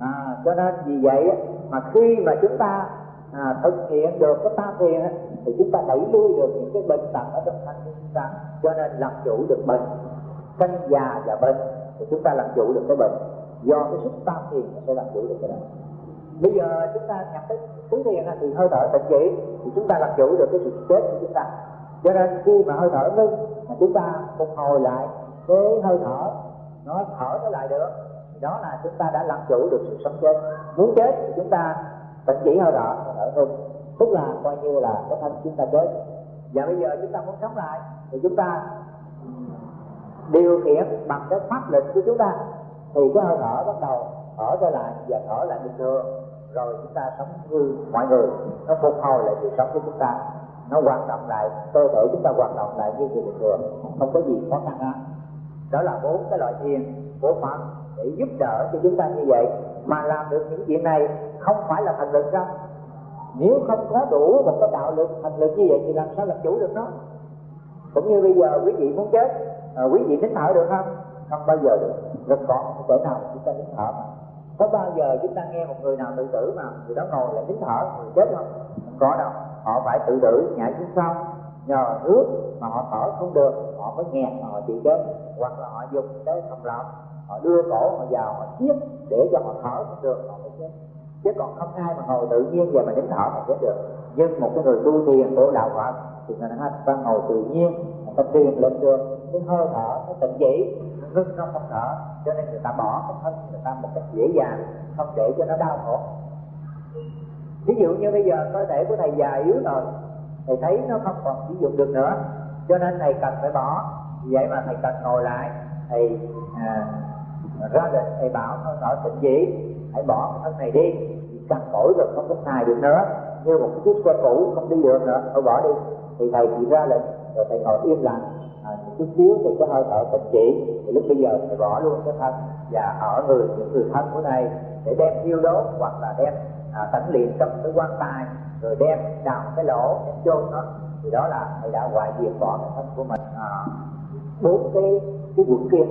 à, cho nên vì vậy mà khi mà chúng ta à, thực hiện được cái tam thiền thì chúng ta đẩy lui được những cái bệnh tật ở trong thân của chúng ta cho nên làm chủ được bệnh. Sanh già và bệnh thì chúng ta làm chủ được cái bệnh. Do cái sức tam thiền sẽ làm chủ được cái đó bây giờ chúng ta nhập tới tứ thiền thì hơi thở tịnh chỉ thì chúng ta làm chủ được cái sự chết của chúng ta. Cho nên khi mà hơi thở ngưng mà chúng ta phục hồi lại cái hơi thở nó thở nó lại được đó là chúng ta đã làm chủ được sự sống chết. Muốn chết thì chúng ta tận chỉ hơi thở ở thở tức là coi như là cái thân chúng ta chết. Và bây giờ chúng ta muốn sống lại thì chúng ta ừ, điều khiển bằng cái pháp lực của chúng ta. Thì cái hơi thở bắt đầu thở trở lại và thở lại bình thường. Rồi chúng ta sống như mọi người. Nó phục hồi lại sự sống của chúng ta. Nó hoạt động lại, cơ thể chúng ta hoạt động lại như người bình thường. Không có gì khó khăn đó đó là bốn cái loại thiền của phật để giúp đỡ cho chúng ta như vậy mà làm được những chuyện này không phải là thành lực đâu. Nếu không có đủ một cái đạo lực thành lực như vậy thì làm sao làm chủ được nó? Cũng như bây giờ quý vị muốn chết à, quý vị nín thở được không? Không bao giờ được. Rất khó không nào chúng ta nín thở mà. Có bao giờ chúng ta nghe một người nào tự tử mà người đó ngồi lại nín thở người chết không? Không có đâu. Họ phải tự tử nhảy xuống sông nhờ nước mà họ thở không được họ mới nghẹt mà họ chịu chết hoặc là họ dùng cái thầm lọng họ đưa cổ họ vào họ siết để cho họ thở cũng được họ mới chết. Chứ còn không ai mà ngồi tự nhiên và mà nín thở mà chết được. Nhưng một cái người tu thiền của đạo Phật thì người ta ngồi tự nhiên người ta thiền lên được. Cái hơi thở cái tịnh chỉ ngưng nó không thở. Cho nên người ta bỏ cái thân người ta một cách dễ dàng không để cho nó đau khổ. Ví dụ như bây giờ cơ thể của thầy già yếu rồi thầy thấy nó không còn sử dụng được nữa. Cho nên thầy cần phải bỏ. Vậy mà thầy cần ngồi lại. Thầy à, ra lệnh thầy bảo nó nói tỉnh chỉ hãy bỏ cái thân này đi. Cằn cỗi rồi không có xài được nữa. Như một cái chiếc xe cũ không đi được nữa. Thôi bỏ đi. Thì thầy chỉ ra lệnh rồi thầy ngồi im lặng. À, chút xíu thì cái hơi thở tỉnh chỉ. Thì lúc bây giờ thầy bỏ luôn cái thân và ở người những người thân của thầy để đem thiêu đốt hoặc là đem à, tẩn luyện trong cái quan tài rồi đem đào cái lỗ đem chôn nó. Thì đó là thầy đã hoại diệt bỏ cái thân của mình. À, bốn cái cái quận kia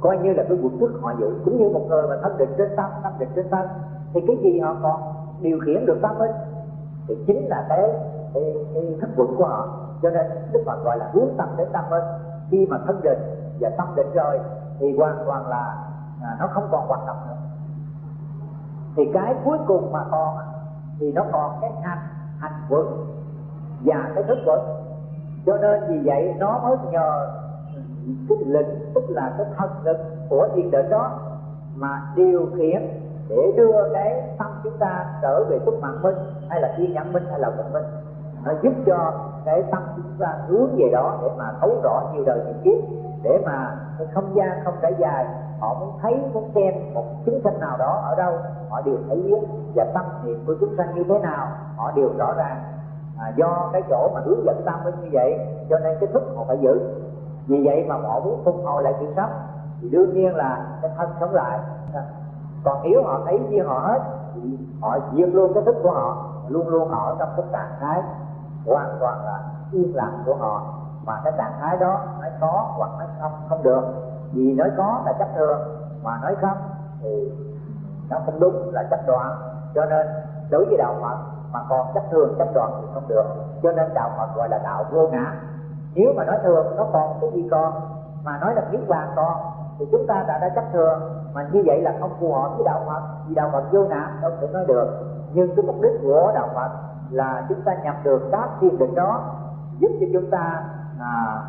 coi như là cái quận thức họ giữ cũng như một người mà thân định trên tâm tâm định trên tâm thì cái gì họ còn điều khiển được tâm ấy thì chính là cái cái, cái thức quận của họ. Cho nên đức phật gọi là hướng tâm đến tâm ấy khi mà thân định và tâm định rồi thì hoàn toàn là à, nó không còn hoạt động nữa. Thì cái cuối cùng mà còn thì nó còn cái hành hành quận và cái thức quận. Cho nên vì vậy nó mới nhờ cái lực tức là cái thật lực của thiền định đó mà điều khiển để đưa cái tâm chúng ta trở về xuất mạng minh hay là thiên nhãn minh hay là vận minh nó giúp cho cái tâm chúng ta hướng về đó để mà thấu rõ nhiều đời nhiều kiếp để mà cái không gian không trải dài họ muốn thấy muốn xem một chúng sanh nào đó ở đâu họ đều thấy biết và tâm niệm của chúng sanh như thế nào họ đều rõ ràng. À, do cái chỗ mà hướng dẫn tâm như vậy cho nên cái thức họ phải giữ vì vậy mà họ muốn phục hồi lại sự sống. Thì đương nhiên là cái thân sống lại. Còn nếu họ thấy như họ hết, thì họ diệt luôn cái thức của họ. Luôn luôn ở trong cái trạng thái hoàn toàn là yên lặng của họ. Mà cái trạng thái đó nói có hoặc nói không không được. Vì nói có là chấp thường mà nói không thì nó không đúng là chấp đoạn. Cho nên đối với đạo phật mà còn chấp thường chấp đoạn thì không được. Cho nên đạo phật gọi là đạo vô ngã nếu mà nói thường nó còn cái gì còn? Mà nói là niết hoàng còn thì chúng ta đã đã chấp thường mà như vậy là không phù hợp với đạo phật vì đạo phật vô ngã đâu thể nói được. Nhưng cái mục đích của đạo phật là chúng ta nhập được các thiền định đó giúp cho chúng ta à,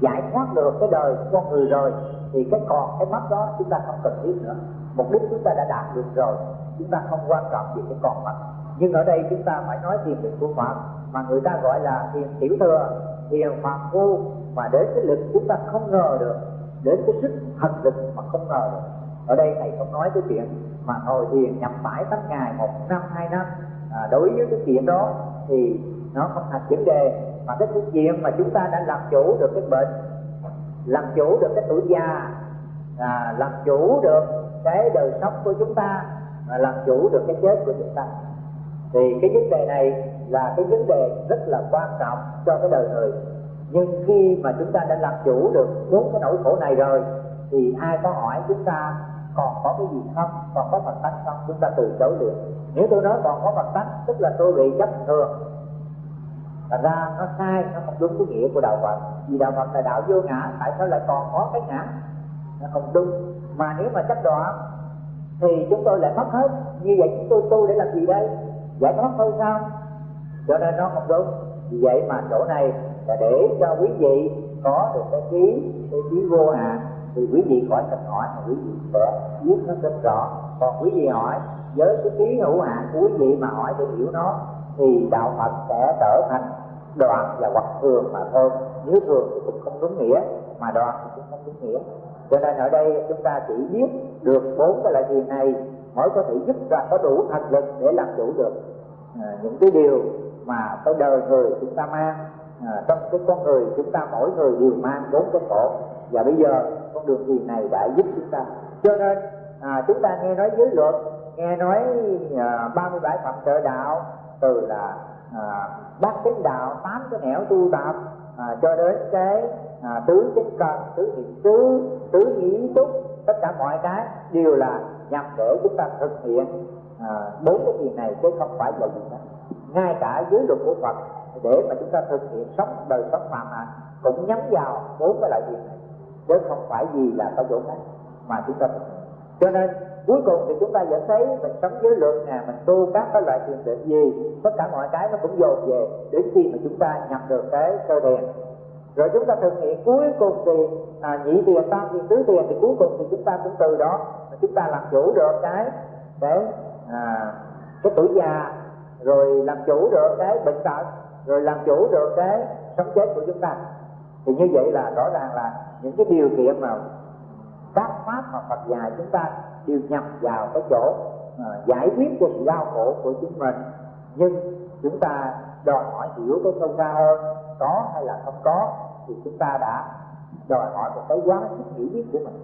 giải thoát được cái đời con người rồi. Thì cái còn cái mất đó chúng ta không cần thiết nữa. Mục đích chúng ta đã đạt được rồi chúng ta không quan trọng gì cái còn mất. Nhưng ở đây chúng ta phải nói thiền định của phật mà người ta gọi là thiền tiểu thừa thiền phàm phu mà đến cái lực chúng ta không ngờ được đến cái sức thần lực mà không ngờ được. Ở đây thầy không nói cái chuyện mà ngồi thiền nhằm mãi tám ngày một năm hai năm. À, đối với cái chuyện đó thì nó không thành vấn đề mà cái chuyện mà chúng ta đã làm chủ được cái bệnh làm chủ được cái tuổi già à, làm chủ được cái đời sống của chúng ta và làm chủ được cái chết của chúng ta. Thì cái vấn đề này là cái vấn đề rất là quan trọng cho cái đời người. Nhưng khi mà chúng ta đã làm chủ được bốn cái nỗi khổ này rồi, thì ai có hỏi chúng ta còn có cái gì không, còn có phật tánh không, chúng ta từ chối được. nếu tôi nói còn có phật tánh tức là tôi bị chấp thường thành ra nó sai, nó không đúng cái nghĩa của đạo phật. Vì đạo phật là đạo vô ngã, tại sao lại còn có cái ngã? Nó không đúng. Mà nếu mà chấp đoạn thì chúng tôi lại mất hết. Như vậy chúng tôi tu để làm gì đây? Giải thoát thôi sao? Cho nên nó không đúng. Vì vậy mà chỗ này là để cho quý vị có được cái trí cái trí vô hạn. Thì quý vị khỏi cần hỏi mà quý vị sẽ biết nó rất rõ. Còn quý vị hỏi với cái trí hữu hạn của quý vị mà hỏi để hiểu nó thì đạo phật sẽ trở thành đoạn và hoặc thường mà thôi. Nếu thường thì cũng không đúng nghĩa mà đoạn thì cũng không đúng nghĩa. Cho nên ở đây chúng ta chỉ biết được bốn cái loại thiền này mới có thể giúp ra có đủ thành lực để làm chủ được à, những cái điều mà cái đời người chúng ta mang à, trong cái con người chúng ta mỗi người đều mang bốn cái khổ. Và bây giờ con đường gì này đã giúp chúng ta? Cho nên à, chúng ta nghe nói giới luật nghe nói à, 37 phẩm trợ đạo từ là à, bát chánh đạo tám cái nẻo tu tập à, cho đến cái à, tứ chánh cần tứ thiện tứ tứ nghĩ túc tất cả mọi cái đều là nhằm để chúng ta thực hiện à, bốn cái gì này chứ không phải là gì cả ngay cả dưới luật của Phật để mà chúng ta thực hiện sống đời sống phạm hạnh cũng nhắm vào bốn cái loại việc này. Chứ không phải gì là có chỗ khác mà chúng ta thực hiện. Cho nên cuối cùng thì chúng ta vẫn thấy mình sống dưới luật nè mình tu các cái loại thiền định gì tất cả mọi cái nó cũng dồn về đến khi mà chúng ta nhập được cái sơ thiền rồi chúng ta thực hiện cuối cùng thì à, nhị tiền tam tiền tứ tiền thì cuối cùng thì chúng ta cũng từ đó mà chúng ta làm chủ được cái cái à, cái tuổi già rồi làm chủ được cái bệnh tật rồi làm chủ được cái sống chết của chúng ta. Thì như vậy là rõ ràng là những cái điều kiện mà các pháp mà Phật dạy chúng ta đều nhập vào cái chỗ à, giải quyết cho sự đau khổ của chính mình. Nhưng chúng ta đòi hỏi hiểu cái sâu xa hơn có hay là không có thì chúng ta đã đòi hỏi một cái quá sức hiểu biết của mình.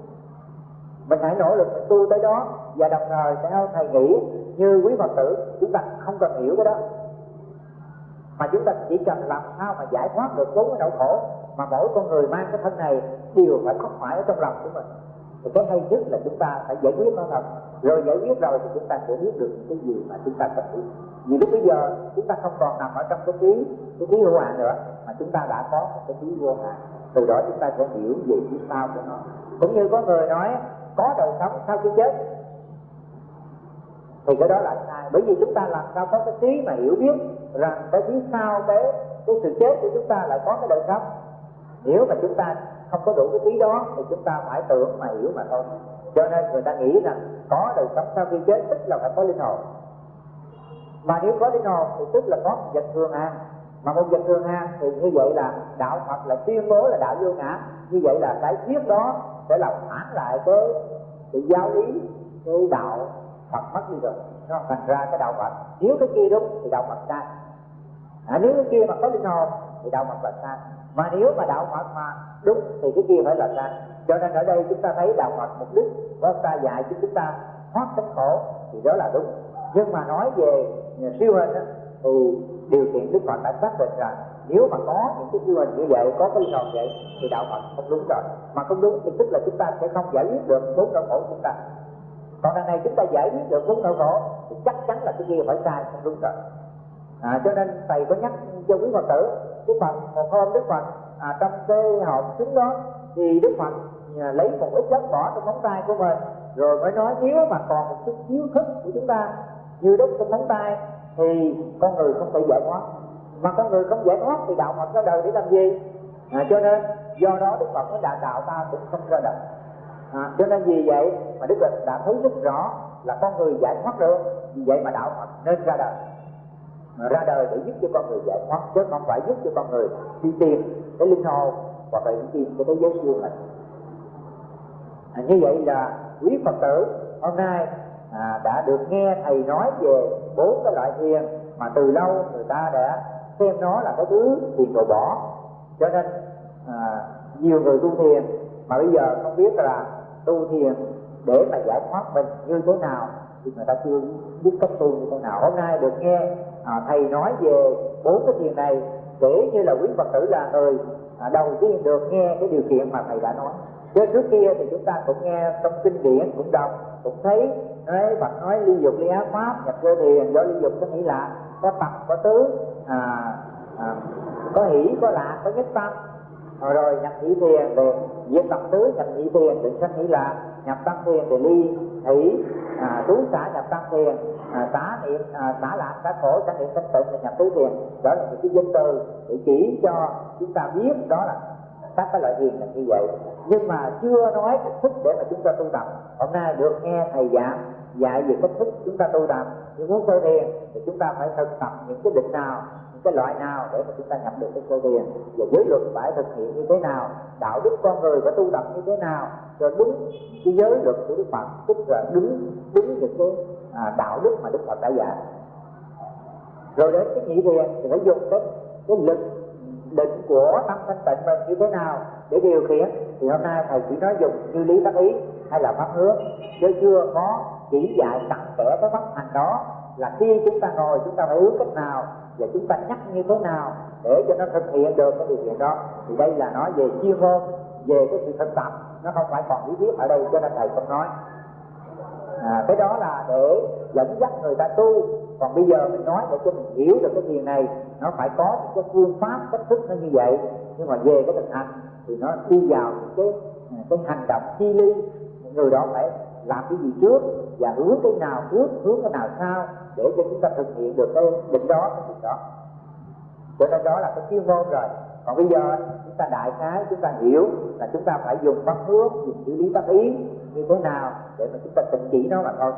Mình hãy nỗ lực mình tu tới đó và đồng thời theo thầy nghĩ như quý phật tử, chúng ta không cần hiểu cái đó. Mà chúng ta chỉ cần làm sao mà giải thoát được bốn cái nỗi khổ mà mỗi con người mang cái thân này đều phải khóc phải ở trong lòng của mình. Thì cái hay nhất là chúng ta phải giải quyết nó thật rồi giải quyết rồi thì chúng ta sẽ biết được những cái gì mà chúng ta cần biết vì lúc bây giờ chúng ta không còn nằm ở trong cái trí cái trí hữu hạn nữa, mà chúng ta đã có một cái trí vô hạn. Từ đó chúng ta sẽ hiểu về phía sau của nó. Cũng như có người nói, có đời sống sau khi chết thì cái đó là sai bởi vì chúng ta làm sao có cái trí mà hiểu biết rằng cái phía sau cái cái sự chết của chúng ta lại có cái đời sống. Nếu mà chúng ta không có đủ cái trí đó, thì chúng ta phải tưởng mà hiểu mà thôi. Cho nên người ta nghĩ rằng có đời sống sau khi chết, tức là phải có linh hồn. Mà nếu có linh hồn, thì tức là có một vật thường an mà một vật thường an thì như vậy là đạo Phật là tuyên bố là đạo vô ngã. Như vậy là cái thuyết đó sẽ làm phản lại cái cái giáo lý, cái đạo Phật mất đi rồi nó thành ra cái đạo Phật nếu cái kia đúng thì đạo Phật sai. À, nếu cái kia mà có linh hồn thì đạo Phật là sai. Mà nếu mà đạo Phật mà đúng thì cái kia phải là sai. Cho nên ở đây chúng ta thấy đạo Phật mục đích có ta dạy cho chúng ta thoát cái khổ thì đó là đúng. Nhưng mà nói về siêu hình đó, thì điều kiện Đức Phật đã xác định rằng nếu mà có những cái siêu hình như vậy có cái linh hồn vậy thì đạo Phật không đúng rồi. Mà không đúng thì tức là chúng ta sẽ không giải quyết được bốn nỗi khổ của chúng ta còn đằng này chúng ta giải quyết được bốn nỗi khổ thì chắc chắn là cái kia phải sai không đúng rồi. À, cho nên thầy có nhắc cho quý phật tử đức phật một hôm đức phật à, trong cái hộp chúng đó thì đức phật à, lấy một ít đất bỏ trong móng tay của mình rồi mới nói nếu mà còn một chút thiếu thức của chúng ta như đúc trong móng tay thì con người không thể giải thoát. Mà con người không giải thoát thì đạo phật ra đời để làm gì? À, cho nên do đó đức phật mới đã đạo ta cũng không ra đời à, cho nên vì vậy mà đức phật đã thấy rất rõ là con người giải thoát được vì vậy mà đạo phật nên ra đời. Ra đời để giúp cho con người giải thoát chứ không phải giúp cho con người đi tìm cái linh hồn hoặc là đi tìm cái thế giới siêu hình. À, như vậy là quý phật tử hôm nay à, đã được nghe thầy nói về bốn cái loại thiền mà từ lâu người ta đã xem nó là cái thứ thiền đồ bỏ. Cho nên à, nhiều người tu thiền mà bây giờ không biết là tu thiền để mà giải thoát mình như thế nào thì người ta chưa biết cách tu như thế nào. Hôm nay được nghe à, thầy nói về bốn cái thiền này kể như là quý phật tử là người à, đầu tiên được nghe cái điều kiện mà thầy đã nói. Chứ trước kia thì chúng ta cũng nghe trong kinh điển cũng đọc cũng thấy nói Phật nói ly dục ly ác pháp nhập vô thiền do ly dục có nghĩ là có tập có tứ à, à, có hỷ có lạc có nhất tâm rồi, rồi nhập nhị thiền về diễn tập tứ nhập nhị thiền định sanh nghĩ là nhập tăng thiền thì ly thủy à, trú xã nhập tăng thiền à, xả niệm à, xả lạc xả khổ xả niệm sanh tịnh là nhập tứ thiền đó là những cái danh từ để chỉ cho chúng ta biết đó là các cái loại thiền là như vậy. Nhưng mà chưa nói cách thức để mà chúng ta tu tập. Hôm nay được nghe thầy giảng dạy về cách thức chúng ta tu tập. Nhưng muốn tu thiền thì chúng ta phải thực tập những cái định nào những cái loại nào để mà chúng ta nhập được cái sơ thiền và giới luật phải thực hiện như thế nào? Đạo đức con người phải tu tập như thế nào? Rồi đúng cái giới luật của đức phật tức là đúng đúng những cái à, đạo đức mà đức phật đã dạy. Rồi đến cái nhị thiền thì phải dùng cái cái lực định của tâm thanh tịnh mình như thế nào để điều khiển? Thì hôm nay thầy chỉ nói dùng như lý tác ý hay là pháp hướng. Chứ chưa có chỉ dạy tặng kẽ cái pháp hành đó là khi chúng ta ngồi chúng ta phải hướng cách nào và chúng ta nhắc như thế nào để cho nó thực hiện được cái điều kiện đó. Thì đây là nói về chuyên môn về cái sự thực tập. Nó không phải còn lý thuyết ở đây cho nên thầy không nói. À, cái đó là để dẫn dắt người ta tu. Còn bây giờ mình nói để cho mình hiểu được cái điều này nó phải có những cái phương pháp cách thức nó như vậy. Nhưng mà về cái thực hành thì nó đi vào những cái à, cái hành động chi ly. Người đó phải làm cái gì trước và hướng cái nào trước hướng cái nào sau để cho chúng ta thực hiện được cái định đó cái định đó. Cho nên đó là cái chuyên môn rồi. Còn bây giờ chúng ta đại khái chúng ta hiểu là chúng ta phải dùng bắt hướng dùng xử lý bắt ý như thế nào để mà chúng ta tịnh chỉ nó mà thôi.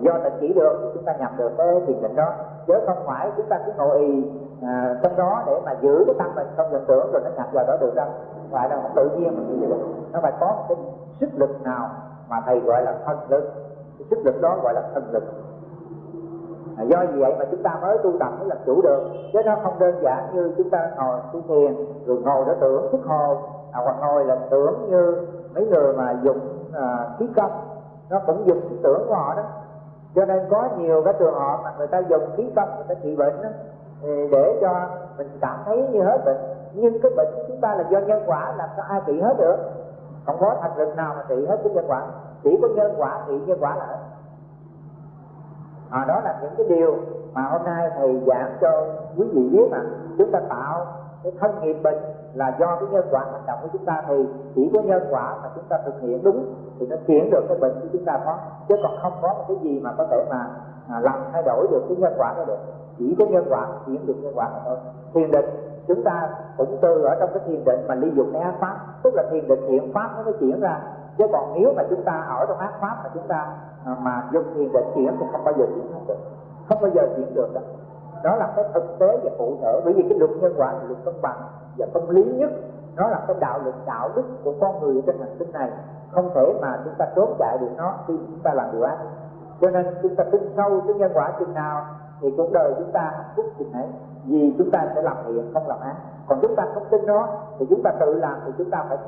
Do tịnh chỉ được thì chúng ta nhập được cái thiền định đó. Chứ không phải chúng ta cứ ngồi ý à, trong đó để mà giữ cái tâm mình không nhận tưởng rồi nó nhập vào đó được đâu. Phải là tự nhiên mình như vậy nó phải có một cái sức lực nào mà thầy gọi là thân lực. Cái sức lực đó gọi là thân lực. À, do vậy mà chúng ta mới tu tập mới làm chủ được. Chứ nó không đơn giản như chúng ta ngồi tu thiền rồi ngồi đó tưởng thức hồ. À, hoặc ngồi là tưởng như mấy người mà dùng à, khí công. Nó cũng dùng cái tưởng của họ đó. Cho nên có nhiều cái trường hợp mà người ta dùng khí công người ta trị bệnh đó, để cho mình cảm thấy như hết bệnh. Nhưng cái bệnh của chúng ta là do nhân quả làm sao ai trị hết được? Không có thành lực nào mà trị hết cái nhân quả. Chỉ có nhân quả trị nhân quả là hết. À, đó là những cái điều mà hôm nay thầy giảng cho quý vị biết mà chúng ta tạo cái thân nghiệp bệnh là do cái nhân quả hành động của chúng ta. Thì chỉ có nhân quả mà chúng ta thực hiện đúng thì nó chuyển được cái bệnh của chúng ta có. Chứ còn không có một cái gì mà có thể mà à, làm thay đổi được cái nhân quả đó được. Chỉ có nhân quả chuyển được nhân quả mà thôi. Thiền định chúng ta cũng từ ở trong cái thiền định mà ly dụng cái ác pháp, tức là thiền định thiện pháp nó mới chuyển ra. Chứ còn nếu mà chúng ta ở trong ác pháp mà chúng ta à, mà dùng thiền định chuyển thì không bao giờ chuyển được. Không bao giờ chuyển được đâu. Đó là cái thực tế và cụ thể. Bởi vì cái luật nhân quả là luật công bằng và công lý nhất. Nó là cái đạo lực đạo đức của con người trên hành tinh này. Không thể mà chúng ta trốn chạy được nó khi chúng ta làm điều ác. Cho nên chúng ta tin sâu cái nhân quả chừng nào thì cuộc đời chúng ta hạnh phúc chừng ấy vì chúng ta sẽ làm thiện không làm ác còn chúng ta không tin nó thì chúng ta tự làm thì chúng ta phải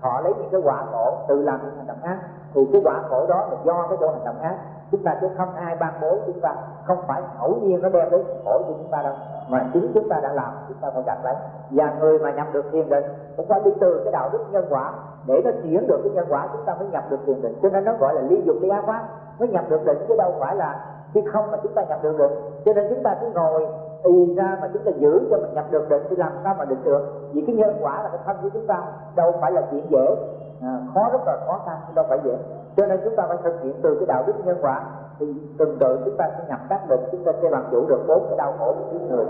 họ lấy những cái quả khổ tự làm những hành động ác thì cái quả khổ đó là do cái chỗ hành động ác chúng ta chứ không ai ban bố chúng ta không phải ngẫu nhiên nó đem đến khổ cho chúng ta đâu mà chính chúng ta đã làm chúng ta phải gặp lấy và người mà nhập được thiền định cũng phải đi từ cái đạo đức nhân quả để nó chuyển được cái nhân quả chúng ta mới nhập được thiền định cho nên nó gọi là ly dục ly ác pháp mới nhập được định chứ đâu phải là khi không mà chúng ta nhập được định cho nên chúng ta cứ ngồi y ra mà chúng ta giữ cho mình nhập được định thì làm sao mà định được. Vì cái nhân quả là cái thân của chúng ta đâu phải là chuyện dễ. À, khó rất là khó khăn đâu phải dễ. Cho nên chúng ta phải thực hiện từ cái đạo đức nhân quả. Thì từng tự chúng ta sẽ nhập các định chúng ta sẽ làm chủ được bốn cái đau khổ của kiếp người.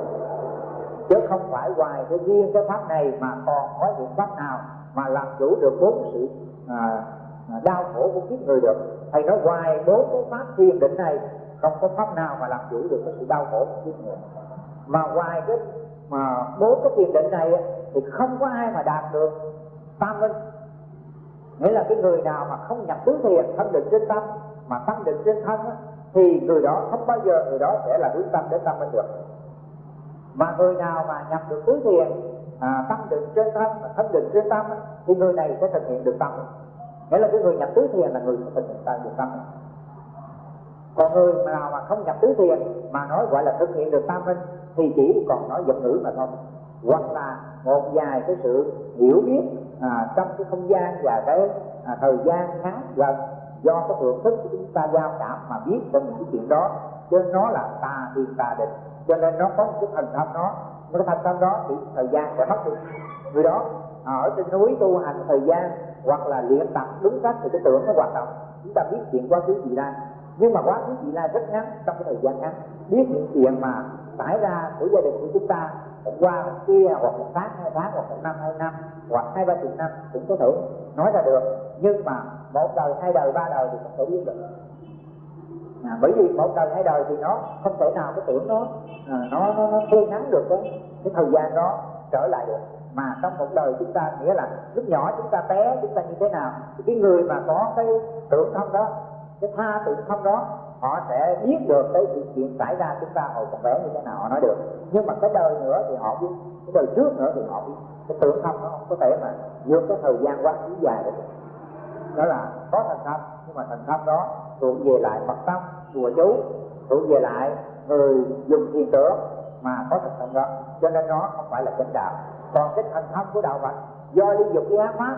Chứ không phải ngoài cái riêng cái pháp này mà còn có những pháp nào mà làm chủ được bốn sự à, à đau khổ của kiếp người được. Thầy nói ngoài bốn cái pháp thiền định này không có pháp nào mà làm chủ được cái sự đau khổ của kiếp người. Mà ngoài cái mà bốn cái thiền định này thì không có ai mà đạt được tam minh. Nghĩa là cái người nào mà không nhập tứ thiền thân định trên tâm mà tâm định trên thân thì người đó không bao giờ người đó sẽ là hướng tâm đến tâm minh được. Mà người nào mà nhập được tứ thiền à, tâm định trên thân và thân định trên tâm thì người này sẽ thực hiện được tâm nghĩa là cái người nhập tứ thiền là người thực hiện được tâm còn người nào mà không nhập tứ thiền mà nói gọi là thực hiện được tam minh thì chỉ còn nói giọng ngữ mà thôi. Hoặc là một vài cái sự hiểu biết à, trong cái không gian và cái à, thời gian ngắn gần do cái thượng thức của chúng ta giao cảm mà biết về những cái chuyện đó. Cho nên nó là tà thiên tà định cho nên nó có một cái thành tâm nó cái thành tâm đó thì thời gian sẽ mất đi. Người đó à, ở trên núi tu hành thời gian hoặc là luyện tập đúng cách thì cái tưởng nó hoạt động. Chúng ta biết chuyện quá khứ gì đang nhưng mà quá khứ vị lai rất ngắn trong cái thời gian ngắn. Biết những chuyện mà xảy ra của gia đình của chúng ta qua một kia à, hoặc một tháng hai tháng hoặc một năm hai năm hoặc hai ba chục năm cũng có thể nói ra được. Nhưng mà một đời hai đời ba đời thì không thể biết được. À, bởi vì một đời hai đời thì nó không thể nào cái tưởng nó à, nó nó, nó thu ngắn được cái cái thời gian đó trở lại được. Mà trong một đời chúng ta nghĩa là lúc nhỏ chúng ta té chúng ta như thế nào thì cái người mà có cái tưởng thông đó cái tha tự thông đó, họ sẽ biết được cái sự kiện xảy ra chúng ta hồi còn bé như thế nào, họ nói được. Nhưng mà cái đời nữa thì họ biết, cái đời trước nữa thì họ biết. Cái tưởng thông nó không có thể mà vượt cái thời gian quá khứ dài được. Đó là có thành tâm nhưng mà thành tâm đó thuộc về lại mật tâm chùa chú, thuộc về lại người dùng thiền tưởng mà có thành tâm đó. Cho nên nó không phải là chánh đạo. Còn cái thành tâm của đạo Phật, do ly dục cái ác pháp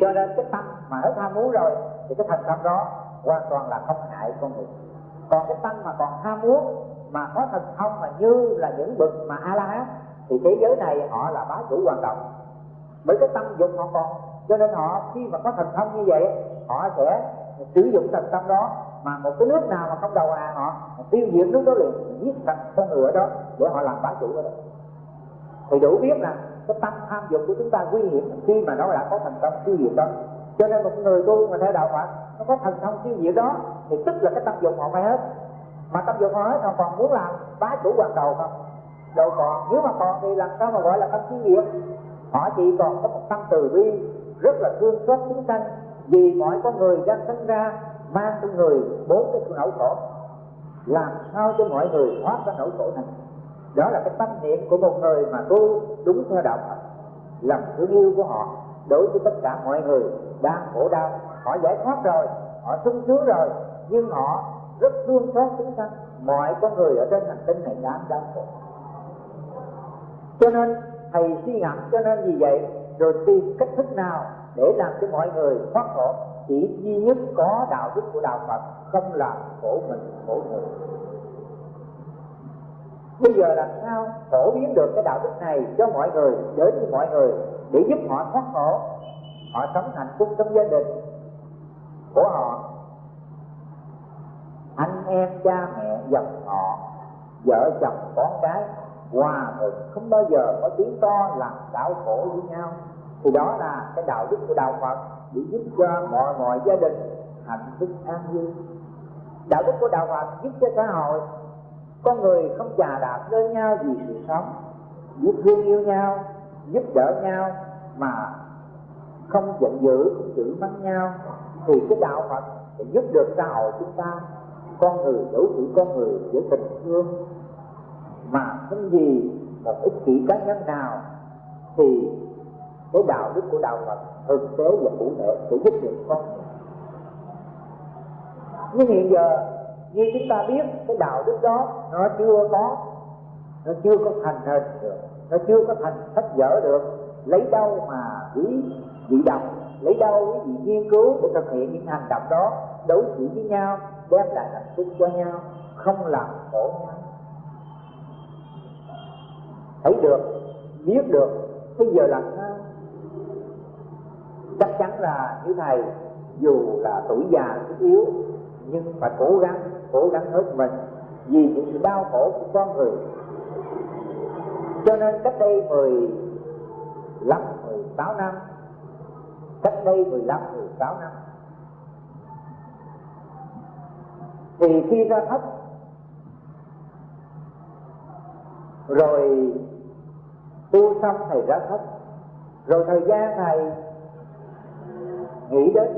cho nên cái tâm mà hết tham muốn rồi, thì cái thành tâm đó hoàn toàn là không hại con người. Còn cái tâm mà còn ham muốn mà có thần thông mà như là những bậc mà a la hán thì thế giới này họ là bá chủ hoàn toàn. Bởi cái tâm dục họ còn cho nên họ khi mà có thần thông như vậy họ sẽ sử dụng thần tâm đó mà một cái nước nào mà không đầu hàng họ, tiêu diệt nước đó liền giết sạch con người ở đó để họ làm bá chủ ở đó. Thì đủ biết là cái tâm tham dục của chúng ta nguy hiểm khi mà nó đã có thành công tiêu diệt đó cho nên một người tu mà theo đạo Phật nó có thần thông siêu diệu đó, thì tức là cái tâm dục họ phải hết. Mà tâm dục họ hết, họ còn muốn làm bá chủ hoàn cầu không? Đâu còn, nếu mà còn thì làm sao mà gọi là tâm siêu diệu? Họ chỉ còn có một tâm từ bi, rất là thương xót chúng sanh. Vì mọi con người đang sinh ra, mang trong người bốn cái nỗi khổ. Làm sao cho mọi người thoát ra nỗi khổ này? Đó là cái tâm niệm của một người mà tu đúng theo đạo Phật. Lòng thương yêu của họ đối với tất cả mọi người đang khổ đau. Họ giải thoát rồi, họ sung sướng rồi, nhưng họ rất thương xót chúng sanh. Mọi con người ở trên hành tinh này đang đau khổ cho nên, thầy suy ngẫm, cho nên vì vậy, rồi tìm cách thức nào để làm cho mọi người thoát khổ. Chỉ duy nhất có đạo đức của đạo Phật, không làm khổ mình, khổ người. Bây giờ làm sao phổ biến được cái đạo đức này cho mọi người, đến với mọi người, để giúp họ thoát khổ? Họ sống hạnh phúc trong gia đình của họ. Anh em, cha mẹ, dòng họ, vợ chồng, con cái hòa thuận không bao giờ có tiếng to làm đau khổ với nhau. Thì đó là cái đạo đức của đạo Phật, để giúp cho mọi mọi gia đình hạnh phúc an vui. Đạo đức của đạo Phật giúp cho xã hội, con người không chà đạp lên nhau vì sự sống, giúp thương yêu nhau, giúp đỡ nhau mà không giận dữ, không chửi mắng nhau. Thì cái đạo Phật sẽ giúp được xã hội chúng ta. Con người đối xử con người giữa tình thương. Mà không gì một ích kỷ cá nhân nào, thì cái đạo đức của đạo Phật thực tế và cụ thể sẽ giúp được con người. Nhưng hiện giờ, như chúng ta biết, cái đạo đức đó, nó chưa có, nó chưa có thành hình được, nó chưa có thành sách vở được. Lấy đâu mà quý vị đồng lấy đâu quý vị nghiên cứu để thực hiện những hành động đó, đối xử với nhau, đem lại hạnh phúc cho nhau, không làm khổ nhau. Thấy được, biết được, bây giờ làm sao? Chắc chắn là như thầy, dù là tuổi già sức yếu, nhưng phải cố gắng cố gắng hết mình vì những sự đau khổ của con người. Cho nên cách đây mười lăm, mười sáu năm cách đây mười lăm mười sáu năm. Thì khi ra thất, rồi tu xong thầy ra thất, rồi thời gian thầy nghĩ đến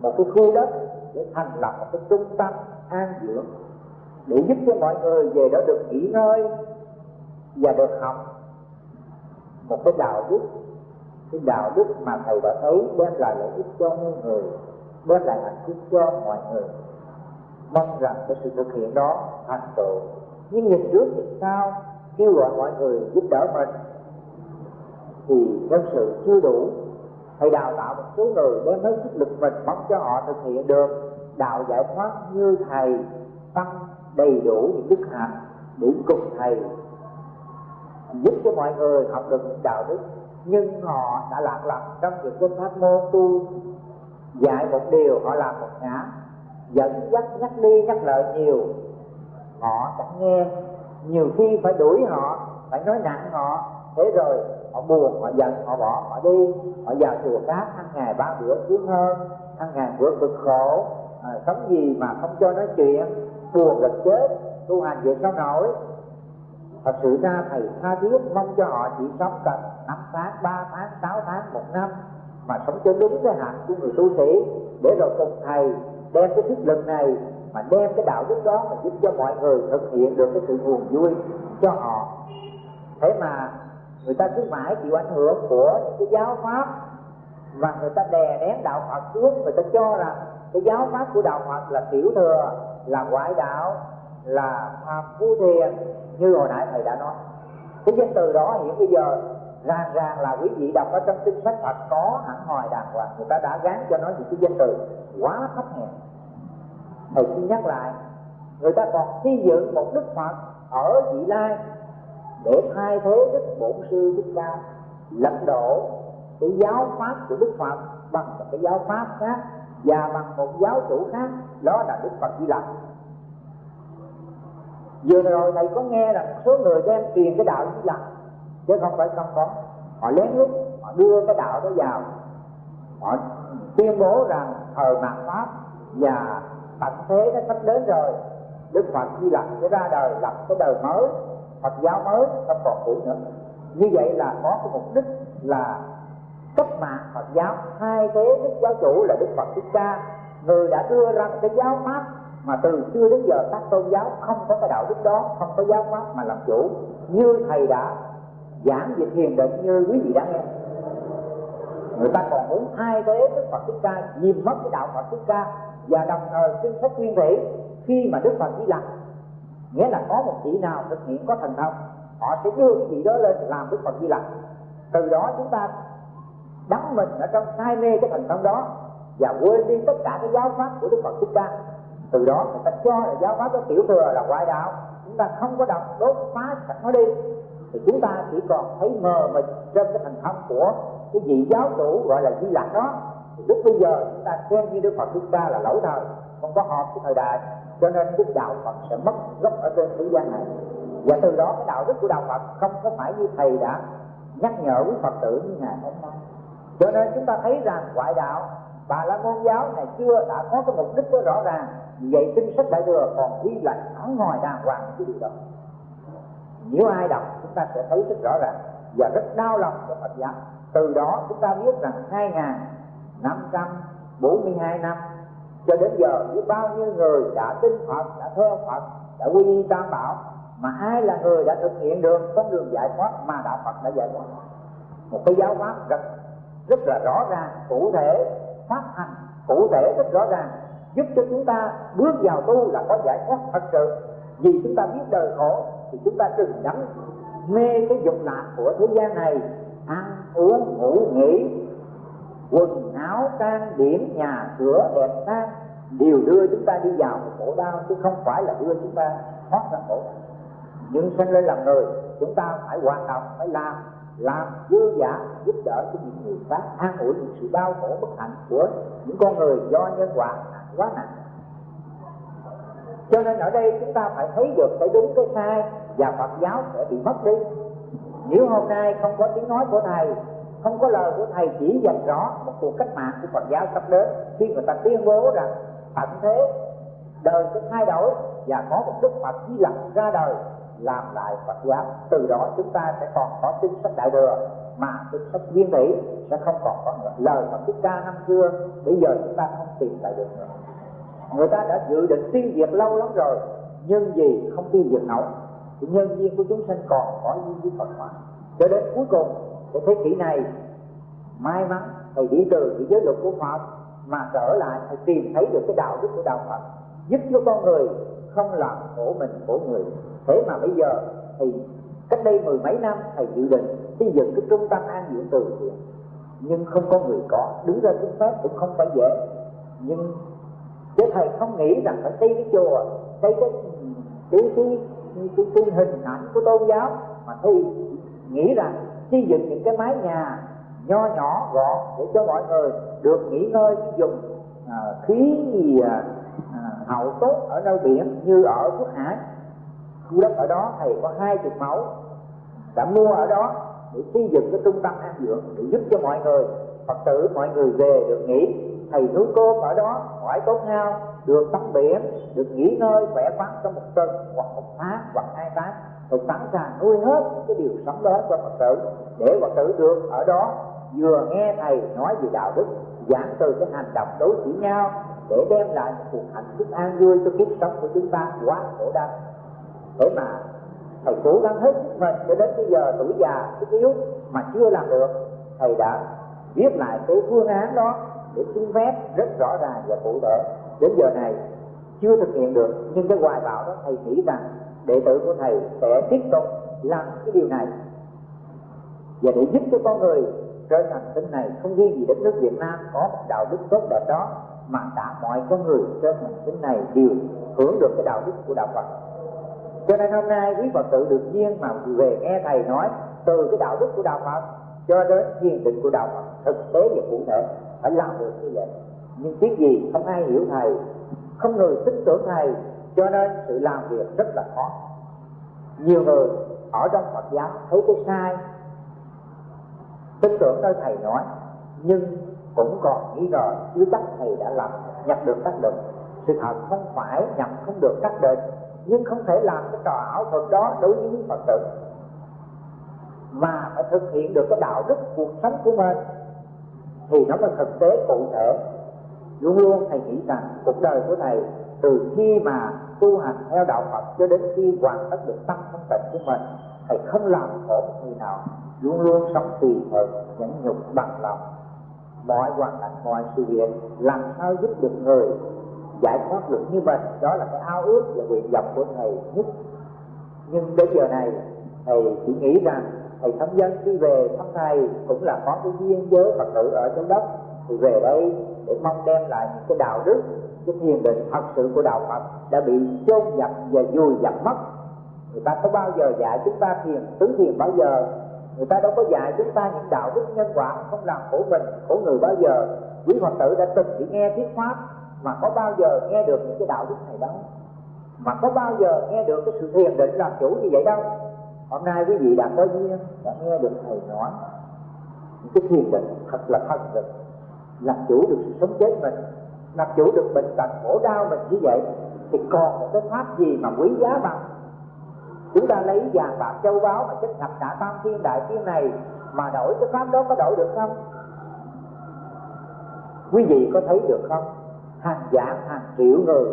một cái khu đất để thành lập một cái trung tâm an dưỡng để giúp cho mọi người về đó được nghỉ ngơi và được học một cái đạo đức cái đạo đức mà thầy đã thấy đem lại lợi ích cho mọi người đem lại hạnh phúc cho mọi người. Mong rằng cái sự thực hiện đó thành tựu. Nhưng nhìn trước nhìn sau kêu gọi mọi người giúp đỡ mình. Thì nhân sự chưa đủ, thầy đào tạo một số người đem hết sức lực mình, mong cho họ thực hiện được đạo giải thoát như thầy, tăng đầy đủ những đức hạnh để cùng thầy, giúp cho mọi người học được những đạo đức nhưng họ đã lạc lầm trong việc cái pháp môn tu. Dạy một điều họ làm một ngã. Dẫn dắt nhắc đi nhắc lại nhiều. Họ chẳng nghe. Nhiều khi phải đuổi họ phải nói nặng họ. Thế rồi họ buồn họ giận họ bỏ họ đi. Họ vào chùa khác ăn ngày ba bữa sướng hơn ăn ngày bữa cực khổ. À, sống gì mà không cho nói chuyện. Buồn gần chết tu hành việc sao nổi? Thật sự ra thầy tha thiết mong cho họ chỉ sống cần năm tháng, ba tháng, sáu tháng, một năm mà sống cho đúng cái hạnh của người tu sĩ để rồi cùng thầy đem cái sức lực này mà đem cái đạo đức đó mà giúp cho mọi người thực hiện được cái sự buồn vui cho họ. Thế mà người ta cứ mãi chịu ảnh hưởng của những cái giáo pháp và người ta đè nén đạo Phật xuống người ta cho rằng cái giáo pháp của đạo Phật là tiểu thừa, là ngoại đạo, là phàm phu thiền như hồi nãy thầy đã nói. Cái danh từ đó hiện bây giờ ràng ràng là quý vị đọc ở trong kinh sách Phật có hẳn hoài đàng hoàng, người ta đã gán cho nó những cái danh từ quá thấp hèn thầy xin nhắc lại, người ta còn xây dựng một đức Phật ở vị lai để thay thế đức bổn sư đức ca, lật đổ cái giáo pháp của đức phật bằng một cái giáo pháp khác và bằng một giáo chủ khác, đó là đức phật di lặc vừa rồi thầy có nghe là số người đem truyền cái đạo như lặc chứ không phải không có. Họ lén lút, họ đưa cái đạo đó vào. Họ tuyên bố rằng thời mạt pháp và tận thế nó sắp đến rồi. Đức phật di lặc sẽ ra đời, lập cái đời mới, Phật giáo mới không còn cũ nữa. Như vậy là có cái mục đích là cách mạng Phật giáo. Hai thế đức giáo chủ là Đức Phật Thích Ca. Người đã đưa ra một cái giáo pháp mà từ xưa đến giờ các tôn giáo không có cái đạo đức đó không có giáo pháp mà làm chủ. Như thầy đã giảng về thiền định như quý vị đã nghe. Người ta còn muốn hai thế Đức Phật Thích Ca nhìn mất cái đạo Phật Thích Ca và đồng thời xin sách nguyên thủy khi mà Đức Phật đi lạc, nghĩa là có một vị nào thực hiện có thành thông họ sẽ đưa cái vị đó lên làm đức phật di lặc. Từ đó chúng ta đắm mình ở trong say mê cái thành thông đó và quên đi tất cả cái giáo pháp của đức phật thích ca từ đó người ta cho là giáo pháp đó tiểu thừa là ngoại đạo. Chúng ta không có đọc đốt phá sạch nó đi. Thì chúng ta chỉ còn thấy mờ mịt trên cái thành thông của cái vị giáo chủ gọi là di lặc đó. Thì lúc bây giờ chúng ta xem như đức phật chúng ta là lỗi thời, không có hợp cái thời đại. Cho nên đức đạo phật sẽ mất gốc ở trên thế gian này. Và từ đó cái đạo đức của đạo phật không có phải như thầy đã nhắc nhở quý phật tử như ngày hôm nay. Cho nên chúng ta thấy rằng ngoại đạo, bà la môn giáo này chưa đã có cái mục đích rõ ràng vậy kinh sách đại thừa còn ghi lại ở ngoài đàng hoàng cái điều đó nếu ai đọc, chúng ta sẽ thấy rất rõ ràng và rất đau lòng cho Phật giáo. Từ đó, chúng ta biết rằng hai năm trăm bốn mươi hai năm, cho đến giờ, biết bao nhiêu người đã tin Phật, đã thơ Phật, đã quy tam bảo, mà ai là người đã thực hiện được con đường giải thoát mà đạo Phật đã giải thoát? Một cái giáo pháp rất rất là rõ ràng, cụ thể, phát hành cụ thể rất rõ ràng giúp cho chúng ta bước vào tu là có giải thoát thật sự. Vì chúng ta biết đời khổ thì chúng ta đừng đắm mê cái dục lạc của thế gian này. Ăn, uống, ngủ, nghỉ, quần áo, trang điểm, nhà cửa, đẹp sang đều đưa chúng ta đi vào một khổ đau, chứ không phải là đưa chúng ta thoát ra khổ đau. Nhưng sinh lên làm người, chúng ta phải hoạt động, phải làm làm dư giả, giúp đỡ cho những người khác, an ủi những sự đau khổ bất hạnh của những con người do nhân quả quá nặng. Cho nên ở đây chúng ta phải thấy được cái đúng, cái sai và Phật giáo sẽ bị mất đi. Nếu hôm nay không có tiếng nói của thầy, không có lời của thầy chỉ dành rõ một cuộc cách mạng của Phật giáo sắp đến, khi người ta tuyên bố rằng tận thế, đời sẽ thay đổi và có một đức Phật di lặc ra đời làm lại Phật giáo, từ đó chúng ta sẽ còn có kinh sách đại thừa mà cái sách viên tỷ sẽ không còn có nữa. Lời mà Thích Ca năm xưa, bây giờ chúng ta không tìm lại được nữa. Người ta đã dự định tiêu diệt lâu lắm rồi, nhưng gì không tiêu diệt nổi, thì nhân viên của chúng sinh còn có duyên với Phật pháp cho đến cuối cùng của thế kỷ này, may mắn thầy đi từ, cái giới luật của Phật, mà trở lại, thầy tìm thấy được cái đạo đức của đạo Phật, giúp cho con người không làm khổ mình, khổ người. Thế mà bây giờ thì cách đây mười mấy năm, thầy dự định xây dựng cái trung tâm an dưỡng từ thiện nhưng không có người có. Đứng ra xin phép cũng không phải dễ. Nhưng chứ thầy không nghĩ rằng phải xây cái chùa xây cái cái cái cái, cái, cái hình ảnh của tôn giáo. Mà thầy nghĩ rằng xây dựng những cái mái nhà nho nhỏ gọn để cho mọi người được nghỉ ngơi dùng à, khí à, à, hậu tốt ở nơi biển như ở quốc Hải. Khu đất ở đó thầy có hai chục mẫu đã mua ở đó để xây dựng cái trung tâm an dưỡng để giúp cho mọi người, phật tử, mọi người về được nghỉ. Thầy núi cơm ở đó khỏi tốt ngao được tắm biển, được nghỉ ngơi, khỏe khoắn trong một tuần, hoặc một tháng, hoặc hai tháng. Rồi sẵn sàng nuôi hết những cái điều sống đó cho phật tử. Để phật tử được ở đó, vừa nghe thầy nói về đạo đức, giảng từ cái hành động đối xử nhau, để đem lại một cuộc hạnh phúc an vui cho kiếp sống của chúng ta quá khổ đau. Để mà thầy cố gắng hết sức mình cho đến bây giờ tuổi già, sức yếu mà chưa làm được. Thầy đã viết lại cái phương án đó để xin phép rất rõ ràng và cụ thể. Đến giờ này chưa thực hiện được, nhưng cái hoài bão đó thầy nghĩ rằng đệ tử của thầy sẽ tiếp tục làm cái điều này. Và để giúp cho con người trở thành tinh này, không riêng gì đất nước Việt Nam có một đạo đức tốt đẹp đó, mà cả mọi con người trên hành tinh này đều hưởng được cái đạo đức của đạo Phật cho nên hôm nay quý Phật tử được duyên mà về nghe thầy nói từ cái đạo đức của đạo Phật cho đến thiền định của đạo Phật, thực tế và cụ thể, phải làm được như vậy. Nhưng tiếc gì không ai hiểu thầy, không người tin tưởng thầy, cho nên sự làm việc rất là khó. Nhiều người ở trong Phật giáo thấy cái sai, tin tưởng nơi thầy nói, nhưng cũng còn nghi ngờ chứ chắc thầy đã làm nhập được tác định sự thật không phải nhập không được các định nhưng không thể làm cái trò ảo thuật đó đối với những phật tử. Mà phải thực hiện được cái đạo đức cuộc sống của mình. Thì nó mới thực tế cụ thể. Luôn luôn thầy nghĩ rằng cuộc đời của thầy, từ khi mà tu hành theo đạo Phật cho đến khi hoàn tất được tâm thanh tịnh của mình, thầy không làm khổ một người nào. Luôn luôn sống tùy thuận nhẫn nhục bằng lòng. Mọi hoàn cảnh, mọi sự việc làm sao giúp được người giải thoát được như mình. Đó là cái ao ước và nguyện vọng của thầy nhất. Nhưng đến giờ này, thầy chỉ nghĩ rằng thầy thăm dân khi về thăm thầy cũng là có cái duyên với phật tử ở trong đất. Thì về đây để mong đem lại những cái đạo đức, cái thiền định thật sự của đạo phật đã bị chôn dập và vùi dập mất. Người ta có bao giờ dạy chúng ta thiền, tứ thiền bao giờ? Người ta đâu có dạy chúng ta những đạo đức nhân quả không làm khổ mình, khổ người bao giờ. Quý phật tử đã từng chỉ nghe thuyết pháp mà có bao giờ nghe được những cái đạo đức này đâu? Mà có bao giờ nghe được cái sự thiền định làm chủ như vậy đâu? Hôm nay quý vị đã có duyên, đã nghe được thầy nói, những cái thiền định thật là thân lực, làm chủ được sự sống chết mình, làm chủ được bệnh tật khổ đau mình như vậy, thì còn một cái pháp gì mà quý giá bằng? Chúng ta lấy vàng bạc châu báu mà chất thập cả tam thiên đại thiên này mà đổi cái pháp đó có đổi được không? Quý vị có thấy được không? Hàng vạn hàng triệu người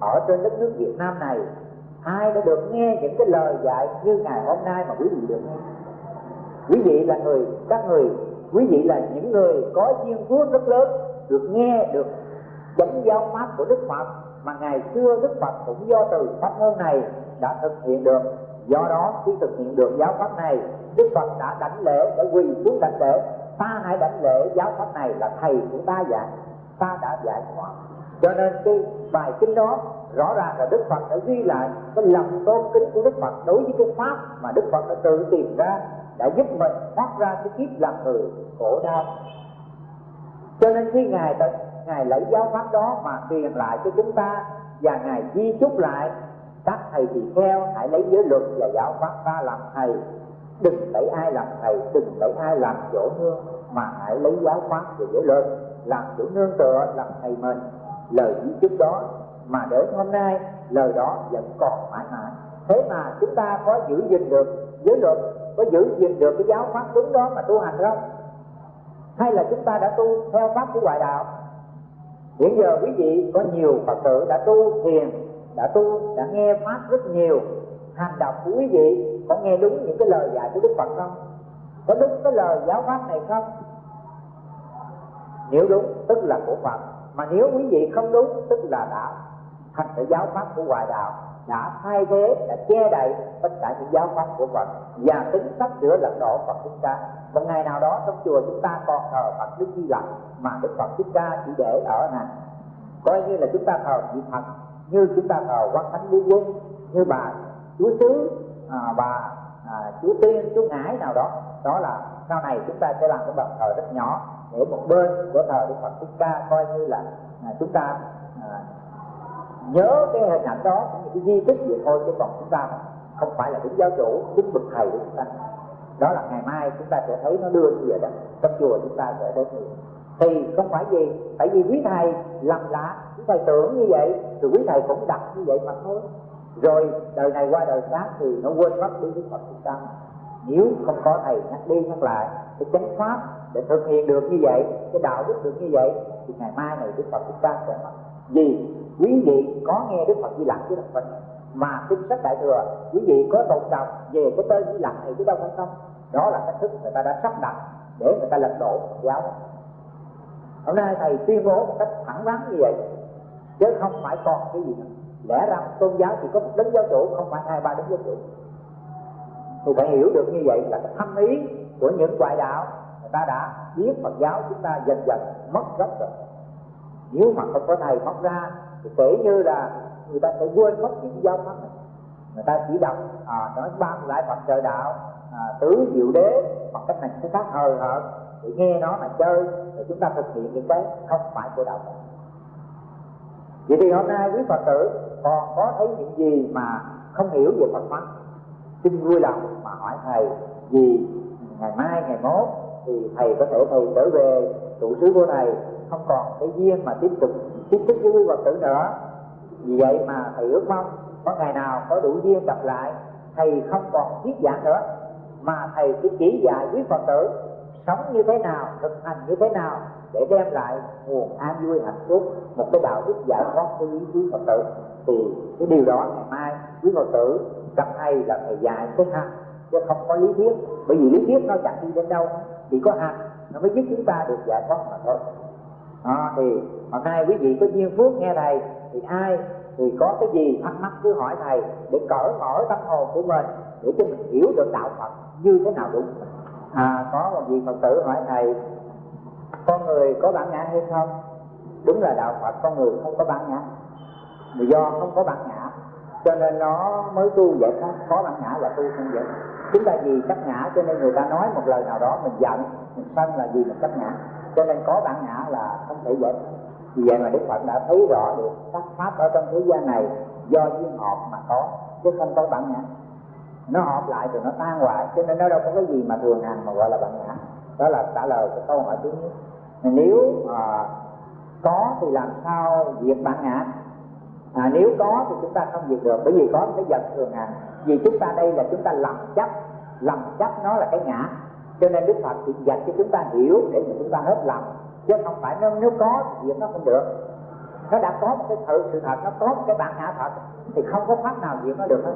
ở trên đất nước Việt Nam này, ai đã được nghe những cái lời dạy như ngày hôm nay mà quý vị được nghe? Quý vị là người, các người, quý vị là những người có duyên phước rất lớn, được nghe, được chánh giáo pháp của Đức Phật, mà ngày xưa Đức Phật cũng do từ pháp môn này đã thực hiện được. Do đó, khi thực hiện được giáo pháp này, Đức Phật đã đảnh lễ để quỳ xuống đảnh lễ. Ta hãy đảnh lễ giáo pháp này là thầy của ta dạy ta đã giải thoát. Cho nên cái bài kinh đó rõ ràng là Đức Phật đã ghi lại cái lòng tôn kính của Đức Phật đối với cái pháp mà Đức Phật đã tự tìm ra, đã giúp mình thoát ra cái kiếp làm người khổ đau. Cho nên khi ngài ngài lấy giáo pháp đó mà truyền lại cho chúng ta và ngài di chúc lại, các thầy thì theo hãy lấy giới luật và giáo pháp ta làm thầy. Đừng lấy ai làm thầy, đừng lấy ai làm chỗ nương mà hãy lấy giáo pháp và giới luật làm chỗ nương tựa làm thầy mình. Lời di trước đó mà đến hôm nay, lời đó vẫn còn mãi mãi. Thế mà chúng ta có giữ gìn được giới luật, có giữ gìn được cái giáo pháp đúng đó mà tu hành không? Hay là chúng ta đã tu theo pháp của ngoại đạo? Hiện giờ quý vị có nhiều phật tử đã tu thiền, đã tu, đã nghe pháp rất nhiều, hành động của quý vị có nghe đúng những cái lời dạy của đức phật không? Có đúng cái lời giáo pháp này không? Nếu đúng tức là của phật. Mà nếu quý vị không đúng tức là đã thành cái giáo pháp của ngoại đạo đã thay thế đã che đậy tất cả những giáo pháp của Phật. Và tính sắp sửa lật đổ Phật chúng ta một ngày nào đó trong chùa chúng ta còn thờ Phật Đức Di Lặc mà Đức Phật thích ca chỉ để ở này coi như là chúng ta thờ vị Phật như chúng ta thờ quan thánh lý quân như bà chúa sứ à, bà à, chúa tiên chúa ngãi nào đó. Đó là sau này chúng ta sẽ làm cái bậc thờ rất nhỏ ở một bên của thờ Đức Phật chúng ta coi như là à, chúng ta à, nhớ cái hình ảnh đó những cái di tích vậy thôi chứ còn chúng ta không phải là đứng giáo chủ đứng bậc thầy của chúng ta. Đó là ngày mai chúng ta sẽ thấy nó đưa như vậy đó trong chùa chúng ta sẽ thấy như thì không phải gì tại vì quý thầy lầm lạ quý thầy tưởng như vậy rồi quý thầy cũng đặt như vậy mà thôi. Rồi đời này qua đời khác thì nó quên mất đi đức phật chúng ta nếu không có thầy nhắc đi nhắc lại, cái chánh pháp để thực hiện được như vậy, cái đạo đức được như vậy, thì ngày mai này đức phật chúng ta sẽ mất vì quý vị có nghe đức phật di lặc chứ không phải mà kinh sách đại thừa, quý vị có tụng đọc về cái tên di lặc thì chứ đâu phải không? Đó là cách thức người ta đã sắp đặt để người ta lật đổ giáo hôm nay thầy tuyên bố một cách thẳng thắn như vậy, chứ không phải còn cái gì nữa. Lẽ ra tôn giáo chỉ có một đấng giáo chủ, không phải hai, ba đấng giáo chủ thì phải hiểu được như vậy là cái thâm ý của những ngoại đạo người ta đã biết Phật giáo chúng ta dần dần mất gốc rồi. Nếu mà không có thầy móc ra thì kể như là người ta sẽ quên mất những giáo pháp này. Người ta chỉ đọc à, nói ba lại Phật trời đạo à, tứ diệu đế bằng cách này cái khác hờ hợt để nghe nó mà chơi rồi chúng ta thực hiện những cái không phải của đạo Phật. Vậy thì hôm nay quý Phật tử còn có thấy những gì mà không hiểu về Phật pháp? Xin vui lòng mà hỏi thầy vì ngày mai, ngày mốt thì thầy có thể thầy trở về trụ xứ của thầy, không còn cái duyên mà tiếp tục tiếp xúc với quý Phật tử nữa. Vì vậy mà thầy ước mong có ngày nào có đủ duyên gặp lại, thầy không còn thuyết giảng nữa, mà thầy chỉ chỉ dạy quý Phật tử sống như thế nào, thực hành như thế nào để đem lại nguồn an vui, hạnh phúc, một cái đạo đức giải thoát cho quý Phật tử. Thì cái điều đó ngày mai quý Phật tử chẳng hay là thầy dạy cái hạt chứ không có lý thuyết. Bởi vì lý thuyết nó chẳng đi đến đâu chỉ có hạt nó mới giúp chúng ta được dạ giải thoát mà thôi. À, thì hôm nay quý vị có duyên phước nghe thầy thì ai thì có cái gì thắc mắc cứ hỏi thầy để cởi mở tâm hồn của mình để cho mình hiểu được đạo Phật như thế nào đúng. À có một vị Phật tử hỏi thầy con người có bản ngã hay không? Đúng là đạo Phật con người không có bản ngã. Do không có bản ngã cho nên nó mới tu vậy khó, có bản ngã là tu không vậy? Chúng ta vì chấp ngã cho nên người ta nói một lời nào đó mình giận mình sân là vì mình chấp ngã. Cho nên có bản ngã là không thể vậy. Vì vậy mà đức phật đã thấy rõ được các pháp ở trong thế gian này do duyên hợp mà có chứ không có bản ngã. Nó hợp lại rồi nó tan hoại cho nên nó đâu có cái gì mà thường hành mà gọi là bản ngã. Đó là trả lời cái câu hỏi thứ nhất. Nếu à, có thì làm sao diệt bản ngã? À, nếu có thì chúng ta không diệt được bởi vì có cái dần thường hành vì chúng ta đây là chúng ta lầm chấp lầm chấp nó là cái ngã. Cho nên đức phật chỉ dạy cho chúng ta hiểu để mà chúng ta hết lầm. Chứ không phải nếu, nếu có thì diệt nó không được. Nó đã có một cái thử sự thật nó có một cái bản ngã thật thì không có pháp nào diệt nó được hết.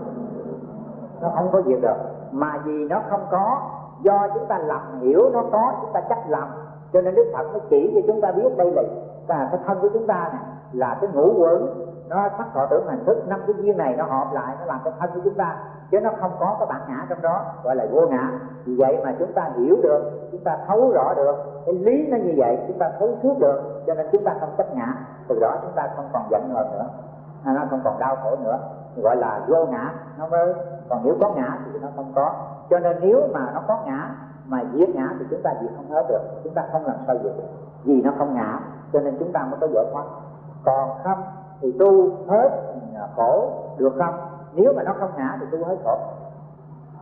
Nó không có diệt được. Mà vì nó không có do chúng ta lầm hiểu nó có chúng ta chấp lầm. Cho nên đức phật mới chỉ cho chúng ta biết đây là à, cái thân của chúng ta này là cái ngũ quẩn nó sắc thọ tưởng hành thức năm cái duyên này nó hợp lại nó làm cái thân của chúng ta. Chứ nó không có cái bản ngã trong đó gọi là vô ngã. Vì vậy mà chúng ta hiểu được chúng ta thấu rõ được cái lý nó như vậy chúng ta thấu suốt được cho nên chúng ta không chấp ngã. Từ đó chúng ta không còn giận hờn nữa à, nó không còn đau khổ nữa. Gọi là vô ngã nó mới còn nếu có ngã thì nó không có. Cho nên nếu mà nó có ngã mà giết ngã thì chúng ta diệt không hết được chúng ta không làm sao diệt được. Vì nó không ngã cho nên chúng ta mới có giải thoát. Còn không thì tu hết khổ được không? Nếu mà nó không ngã thì tu hết khổ.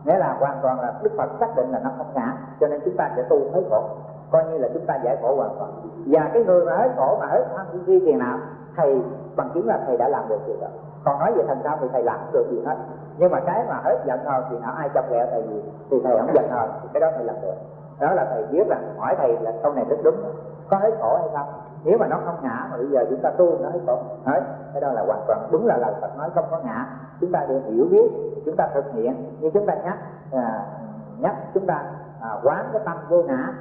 Nghĩa là hoàn toàn là đức phật xác định là nó không ngã, cho nên chúng ta sẽ tu hết khổ. Coi như là chúng ta giải khổ hoàn toàn. Và cái người mà hết khổ mà hết tham duy tiền nào, thầy, bằng chứng là thầy đã làm được điều đó. Còn nói về thành sao thì thầy làm được gì hết. Nhưng mà cái mà hết giận hờn thì nào ai chọc ghẹo thầy gì thì thầy không giận hờn cái đó thầy làm được đó là thầy biết rằng hỏi thầy là câu này rất đúng. Có hết khổ hay không? Nếu mà nó không ngã mà bây giờ chúng ta tu nó hết khổ. Hết cái đó là hoàn toàn đúng là lời Phật nói không có ngã. Chúng ta đều hiểu biết chúng ta thực hiện. Như chúng ta nhắc à, nhắc chúng ta à, quán cái tâm vô ngã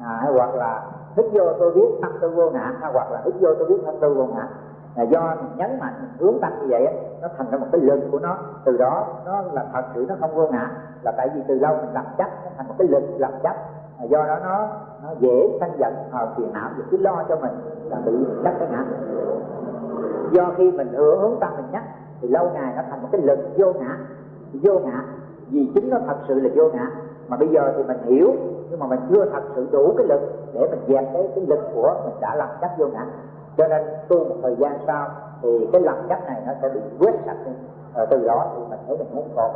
à, hay hoặc là hít vô tôi biết tâm tôi vô ngã hay hoặc là hít vô tôi biết tâm tôi vô ngã. Là do mình nhấn mạnh mình hướng tâm như vậy nó thành ra một cái lực của nó. Từ đó nó là thật sự nó không vô ngã. Là tại vì từ lâu mình làm chấp nó thành một cái lực làm chấp do đó nó nó dễ sanh giận hoặc phiền não, và cứ lo cho mình, là bị đắc cái ngã. Do khi mình hướng hướng tâm mình nhắc, thì lâu ngày nó thành một cái lực vô ngã. Vô ngã, vì chính nó thật sự là vô ngã. Mà bây giờ thì mình hiểu, nhưng mà mình chưa thật sự đủ cái lực để mình dẹp cái cái lực của mình đã làm chấp vô ngã. Cho nên tu một thời gian sau, thì cái lầm chấp này nó sẽ bị quét sạch đi. Rồi từ đó thì mình thấy mình muốn còn.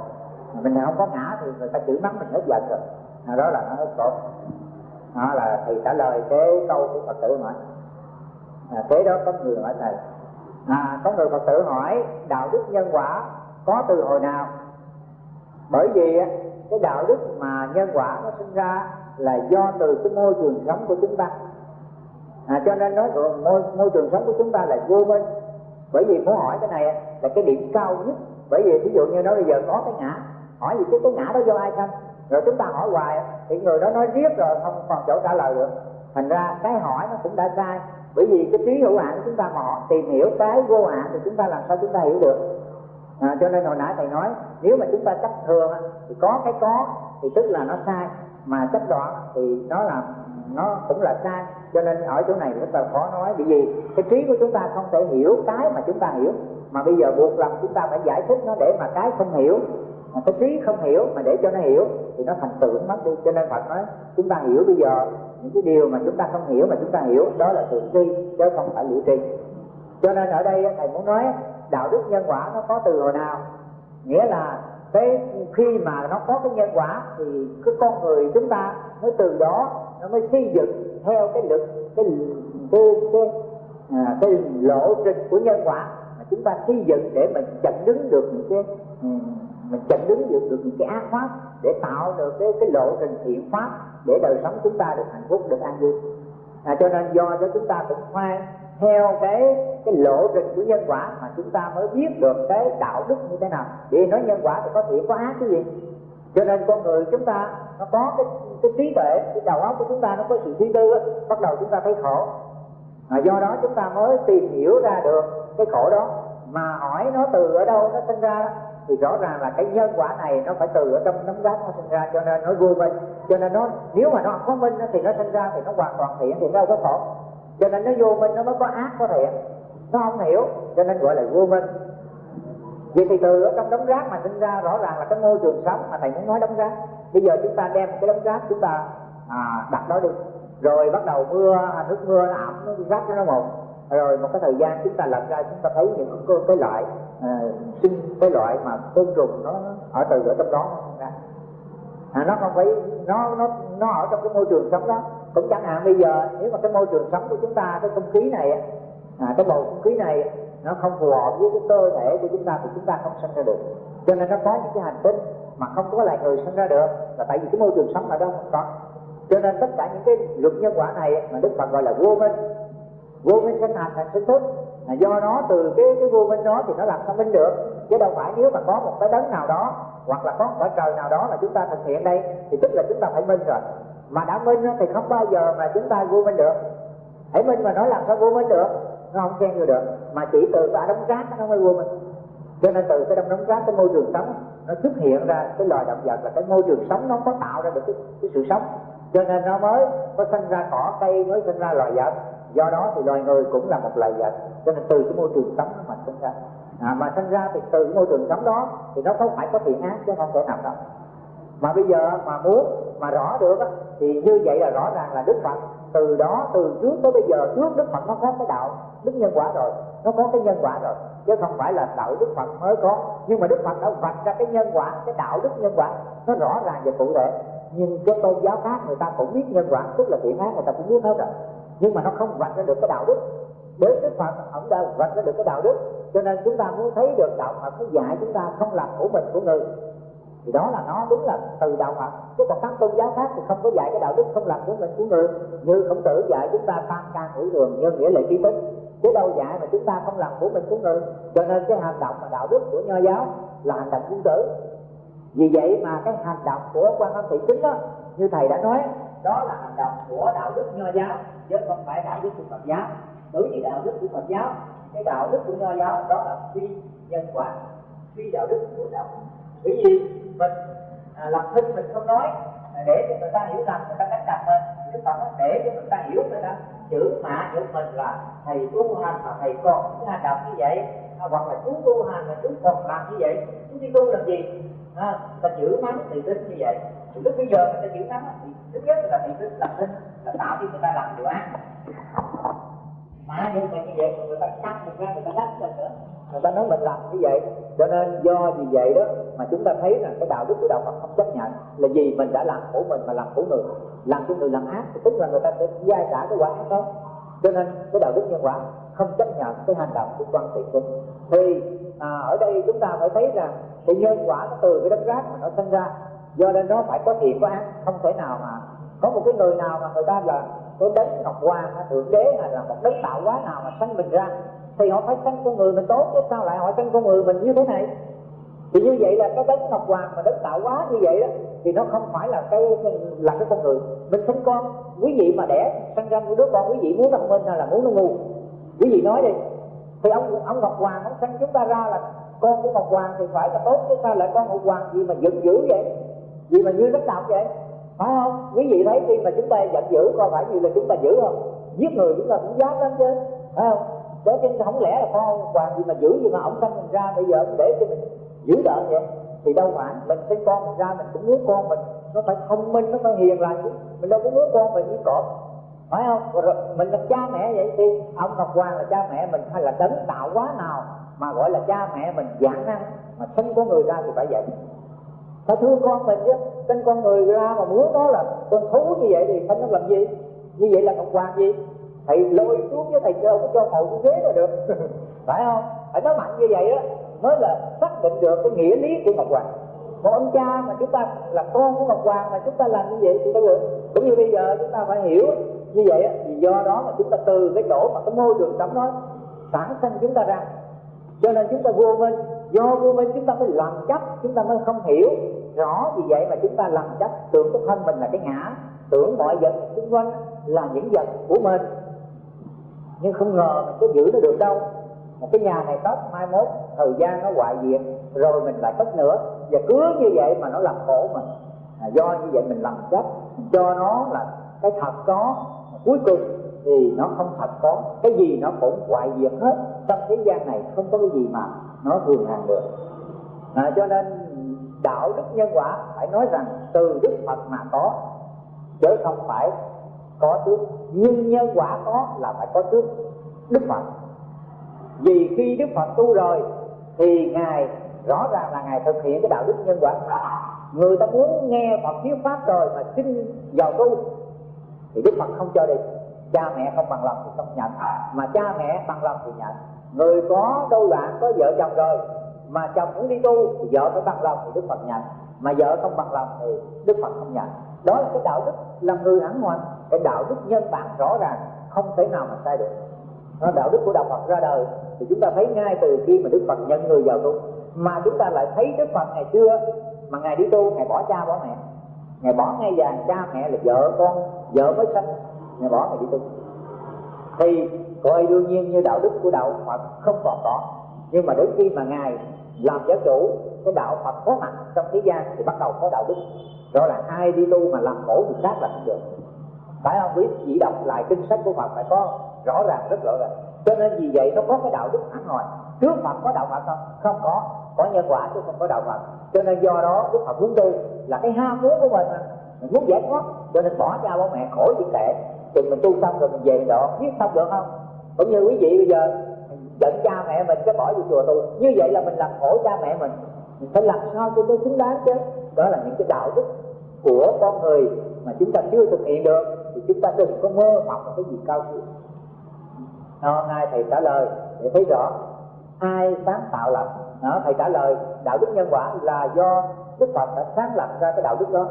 Mình không có ngã thì người ta chửi mắng mình hết giận rồi à, đó là nó hết cột đó là thầy trả lời cái câu của phật tử hỏi. À, kế đó có người hỏi thầy. À, có người phật tử hỏi đạo đức nhân quả có từ hồi nào? Bởi vì cái đạo đức mà nhân quả nó sinh ra là do từ cái môi trường sống của chúng ta. À, cho nên nói môi, môi trường sống của chúng ta là vô minh. Bởi vì muốn hỏi cái này là cái điểm cao nhất. Bởi vì ví dụ như nói bây giờ có cái ngã hỏi gì chứ cái ngã đó do ai sanh? Rồi chúng ta hỏi hoài thì người đó nói riết rồi không còn chỗ trả lời được. Thành ra cái hỏi nó cũng đã sai. Bởi vì cái trí hữu hạn của chúng ta mò họ tìm hiểu cái vô hạn thì chúng ta làm sao chúng ta hiểu được? À, cho nên hồi nãy thầy nói nếu mà chúng ta chấp thường thì có cái có thì tức là nó sai. Mà chấp đoạn thì nó là nó cũng là sai. Cho nên ở chỗ này rất là khó nói. Bởi vì cái trí của chúng ta không thể hiểu cái mà chúng ta hiểu. Mà bây giờ buộc lòng chúng ta phải giải thích nó để mà cái không hiểu mà cái trí không hiểu mà để cho nó hiểu thì nó thành tưởng mất đi. Cho nên phật nói chúng ta hiểu bây giờ những cái điều mà chúng ta không hiểu mà chúng ta hiểu đó là tưởng tri chứ không phải liệu tri. Cho nên ở đây thầy muốn nói đạo đức nhân quả nó có từ hồi nào? Nghĩa là cái khi mà nó có cái nhân quả thì cái con người chúng ta mới từ đó nó mới xây dựng theo cái lực cái cái cái, à, cái lộ trình của nhân quả mà chúng ta xây dựng để mình chặn đứng được những cái ừ, mình chặn đứng được, được những cái ác pháp để tạo được cái cái lộ trình thiện pháp để đời sống chúng ta được hạnh phúc được an vui. À, cho nên do đó chúng ta cũng phải theo cái cái lộ trình của nhân quả mà chúng ta mới biết được cái đạo đức như thế nào. Vì nói nhân quả thì có thiện có ác cái gì. Cho nên con người chúng ta nó có cái cái trí tuệ cái đầu óc của chúng ta nó có sự suy tư bắt đầu chúng ta thấy khổ. À, do đó chúng ta mới tìm hiểu ra được cái khổ đó. Mà hỏi nó từ ở đâu nó sinh ra thì rõ ràng là cái nhân quả này nó phải từ ở trong nấm rác nó sinh ra cho nên nó vô minh cho nên nó nếu mà nó không có minh thì nó sinh ra thì nó hoàn toàn thiện thì nó đâu có khổ. Cho nên nó vô minh nó mới có ác có thiện. Nó không hiểu cho nên gọi là vô minh. Vậy thì từ ở trong đống rác mà sinh ra rõ ràng là cái môi trường sống mà thầy muốn nói đống rác. Bây giờ chúng ta đem cái đống rác chúng ta à, đặt đó đi. Rồi bắt đầu mưa à, nước mưa nó ẩm nó rác nó một rồi một cái thời gian chúng ta lật ra chúng ta thấy những cái, cái loại à, sinh cái loại mà côn trùng nó ở từ ở trong đó. Ra à, nó không phải nó nó nó ở trong cái môi trường sống đó. Cũng chẳng hạn bây giờ nếu mà cái môi trường sống của chúng ta cái không khí này à, cái bầu không khí này nó không phù hợp với cái cơ thể của chúng ta thì chúng ta không sinh ra được. Cho nên nó có những cái hành tinh mà không có lại người sinh ra được. Là tại vì cái môi trường sống ở đó không có. Cho nên tất cả những cái luật nhân quả này mà đức phật gọi là vô minh. Vô minh sinh hành thành sinh thức. Là do nó từ cái cái vô minh đó thì nó làm sao minh được? Chứ đâu phải nếu mà có một cái đấng nào đó hoặc là có một cái trời nào đó mà chúng ta thực hiện đây thì tức là chúng ta phải minh rồi. Mà đã minh thì không bao giờ mà chúng ta vô minh được. Hãy minh mà nói làm sao vô minh được nó không khen vô được. Mà chỉ từ cái đống rác nó mới vô minh. Cho nên từ cái đống đống rác cái môi trường sống nó xuất hiện ra cái loài động vật là cái môi trường sống nó có tạo ra được cái, cái sự sống. Cho nên nó mới có sinh ra cỏ cây mới sinh ra loài vật. Do đó thì loài người cũng là một loài vật. Cho nên từ cái môi trường sống nó mà sinh ra à, mà sinh ra thì từ môi trường sống đó thì nó không phải có thiện ác chứ không thể nào đâu. Mà bây giờ mà muốn mà rõ được á, thì như vậy là rõ ràng là đức phật từ đó từ trước tới bây giờ trước đức phật nó có cái đạo đức nhân quả rồi nó có cái nhân quả rồi. Chứ không phải là đạo đức phật mới có. Nhưng mà đức phật đã vạch ra cái nhân quả cái đạo đức nhân quả nó rõ ràng và cụ thể. Nhưng cái tôn giáo khác người ta cũng biết nhân quả tức là thiện ác người ta cũng biết hết rồi. Nhưng mà nó không vạch ra được cái đạo đức đến đức phật ông đã vạch ra được cái đạo đức. Cho nên chúng ta muốn thấy được đạo phật nó dạy chúng ta không làm của mình của người. Thì đó là nó đúng là từ đạo Phật. Chứ còn các tôn giáo khác thì không có dạy cái đạo đức không làm của mình của người. Như khổng tử dạy chúng ta tam ca ngũ đường nhân nghĩa là trí tính chứ đâu dạy mà chúng ta không làm của mình của người. Cho nên cái hành động mà đạo đức của nho giáo là hành động quân tử. Vì vậy mà cái hành động của quan âm thị chính đó, như thầy đã nói, đó là hành động của đạo đức nho giáo, chứ không phải đạo đức của phật giáo đối với đạo đức của phật giáo cái đạo đức của nho giáo đó là phi nhân quả phi đạo đức của đạo bởi vì mình à, làm thân mình không nói à, để cho người ta hiểu rằng người ta đánh đặt mình chứ còn để cho người ta hiểu người ta chữ mạ chữ mình là thầy tu hành mà thầy còn những hành động như vậy à, hoặc là chú tu hành mà chú còn làm như vậy chú đi tu làm gì? À, ta chữ mắng thì tính như vậy. Thì lúc bây giờ người ta chữ mắng thì thứ nhất là thị tính làm tin là tạo cho người ta làm điều ác mà nhưng mà như vậy người ta cắt mình ra người ta lách mình nữa. Người ta nói mình làm như vậy cho nên do vì vậy đó mà chúng ta thấy rằng cái đạo đức của đạo Phật không chấp nhận. Là gì mình đã làm khổ mình mà làm khổ người. Làm cho người làm ác thì tức là người ta sẽ giai trả cái quả ác đó. Cho nên cái đạo đức nhân quả không chấp nhận cái hành động của quan thị quân. Thì à, ở đây chúng ta phải thấy rằng cái nhân quả nó từ cái đất rác mà nó sinh ra. Do nên nó phải có thiện có ác không thể nào mà có một cái người nào mà người ta là cái đấng ngọc hoàng thượng đế hay là một đấng tạo hóa nào mà sanh mình ra, thì họ phải sanh con người mình tốt, chứ sao lại họ sanh con người mình như thế này? Thì như vậy là cái đấng ngọc hoàng mà đấng tạo hóa như vậy đó, thì nó không phải là cái là cái con người. Mình sinh con, quý vị mà đẻ, sanh ra một đứa con, quý vị muốn thông minh hay là muốn nó ngu? Quý vị nói đi. Thì ông ông ngọc hoàng ông sanh chúng ta ra là con của ngọc hoàng thì phải là tốt, chứ sao lại con ngọc hoàng gì mà giận dữ vậy? Gì mà như đất đạo vậy? Phải không? Quý vị thấy khi mà chúng ta giận dữ, coi phải như là chúng ta dữ không? Giết người chúng ta cũng dám lắm chứ. Phải không? Đó chứ, không lẽ là con hoàng gì mà dữ gì mà ông sanh mình ra bây giờ để cho mình giữ đỡ vậy? Thì đâu phải, mình sinh con mình ra mình cũng muốn con mình. Nó phải thông minh, nó phải hiền lành chứ. Mình đâu có muốn con mình như cọp. Phải không? Rồi mình là cha mẹ vậy thì ông ngọc hoàng là cha mẹ mình hay là đấng tạo quá nào mà gọi là cha mẹ mình giảng năng? Mà sinh con người ra thì phải vậy ta thương con mình chứ sinh con người ra mà muốn nó là con thú như vậy thì thánh nó làm gì? Như vậy là ngọc hoàng gì? Thầy lôi xuống với thầy đâu có cho ngồi cái ghế là được. Phải không? Phải nói mạnh như vậy á, mới là xác định được cái nghĩa lý của ngọc hoàng. Một ông cha mà chúng ta là con của ngọc hoàng mà chúng ta làm như vậy thì đâu được? Cũng như bây giờ chúng ta phải hiểu như vậy á, thì do đó mà chúng ta từ cái chỗ mà cái môi trường sống đó sản sinh chúng ta ra. Cho nên chúng ta vô minh do vô minh chúng ta mới làm chấp chúng ta mới không hiểu rõ vì vậy mà chúng ta làm chấp tưởng cái thân mình là cái ngã tưởng mọi vật xung quanh là những vật của mình. Nhưng không ngờ mình có giữ nó được đâu. Một cái nhà này cất mai mốt thời gian nó hoại diệt rồi mình lại cất nữa. Và cứ như vậy mà nó làm khổ mình. À, do như vậy mình làm chấp cho nó là cái thật có cuối cùng thì nó không thật có cái gì nó cũng hoại diệt hết. Trong thế gian này không có cái gì mà nó thường hàng được. À, cho nên đạo đức nhân quả phải nói rằng từ đức phật mà có chứ không phải có trước nhưng nhân quả có là phải có trước đức phật. Vì khi đức phật tu rồi thì ngài rõ ràng là ngài thực hiện cái đạo đức nhân quả. Người ta muốn nghe phật thuyết pháp rồi mà xin vào tu thì đức phật không cho đi cha mẹ không bằng lòng thì không nhận. Mà cha mẹ bằng lòng thì nhận. Người có đôi loạn có vợ chồng rồi mà chồng muốn đi tu thì vợ phải bằng lòng thì đức phật nhận. Mà vợ không bằng lòng thì đức phật không nhận. Đó là cái đạo đức là người hẳn hoài cái đạo đức nhân bản rõ ràng không thể nào mà sai được. Đó, đạo đức của đạo phật ra đời thì chúng ta thấy ngay từ khi mà đức phật nhận người vào tu. Mà chúng ta lại thấy đức phật ngày xưa mà ngài đi tu ngài bỏ cha bỏ mẹ. Ngài bỏ ngay vàng cha mẹ là vợ con vợ mới sinh ngài bỏ ngài đi tu. Thì coi đương nhiên như đạo đức của đạo phật không còn có. Nhưng mà đến khi mà ngài làm giáo chủ, cái đạo phật có mặt trong thế gian thì bắt đầu có đạo đức. Đó là ai đi tu mà làm khổ người khác là không được. Phải không? Quý chỉ đọc lại kinh sách của phật phải có rõ ràng, rất rõ ràng. Cho nên vì vậy nó có cái đạo đức hẳn hồi. Trước phật có đạo phật không? Không có. Có nhân quả chứ không có đạo phật. Cho nên do đó đức phật muốn tu là cái ham muốn của mình mà. Mình muốn giải thoát, cho nên bỏ cha bố mẹ khỏi gì tệ thì mình tu xong rồi mình về mình độ. Biết xong được không? Cũng như quý vị bây giờ giận cha mẹ mình cái bỏ vô chùa tu. Như vậy là mình làm khổ cha mẹ mình. Mình phải làm sao cho nó xứng đáng chứ? Đó là những cái đạo đức của con người mà chúng ta chưa thực hiện được thì chúng ta đừng có mơ mộng một cái gì cao siêu. Hôm nay thầy trả lời để thấy rõ ai sáng tạo lập. Đó, thầy trả lời đạo đức nhân quả là do đức phật đã sáng lập ra cái đạo đức đó.